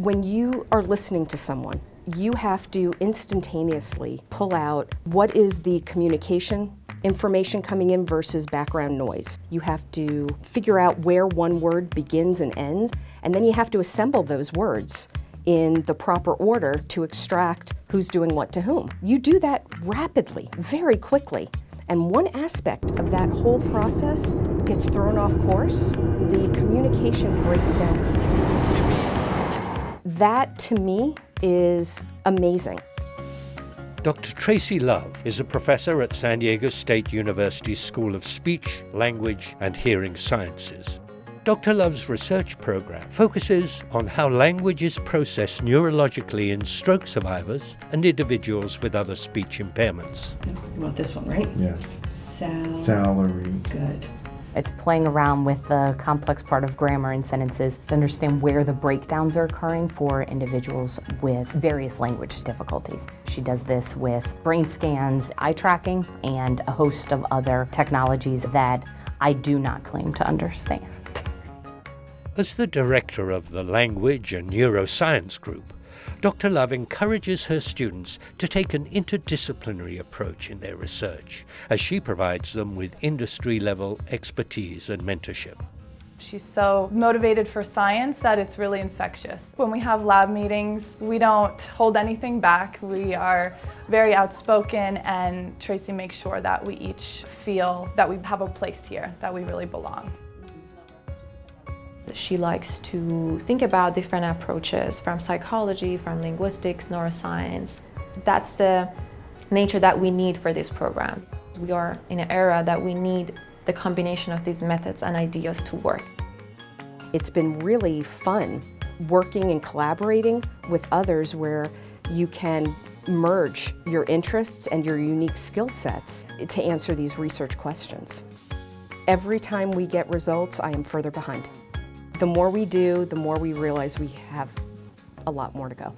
When you are listening to someone, you have to instantaneously pull out what is the communication information coming in versus background noise. You have to figure out where one word begins and ends, and then you have to assemble those words in the proper order to extract who's doing what to whom. You do that rapidly, very quickly. And one aspect of that whole process gets thrown off course, the communication breaks down completely. That, to me, is amazing. Dr. Tracy Love is a professor at San Diego State University's School of Speech, Language and Hearing Sciences. Dr. Love's research program focuses on how language is processed neurologically in stroke survivors and individuals with other speech impairments. You want this one, right? Yeah. Sal. Salary. Good. It's playing around with the complex part of grammar and sentences to understand where the breakdowns are occurring for individuals with various language difficulties. She does this with brain scans, eye tracking, and a host of other technologies that I do not claim to understand. As the director of the Language and Neuroscience Group, Dr. Love encourages her students to take an interdisciplinary approach in their research as she provides them with industry-level expertise and mentorship. She's so motivated for science that it's really infectious. When we have lab meetings, we don't hold anything back. We are very outspoken and Tracy makes sure that we each feel that we have a place here, that we really belong. She likes to think about different approaches from psychology, from linguistics, neuroscience. That's the nature that we need for this program. We are in an era that we need the combination of these methods and ideas to work. It's been really fun working and collaborating with others where you can merge your interests and your unique skill sets to answer these research questions. Every time we get results, I am further behind. The more we do, the more we realize we have a lot more to go.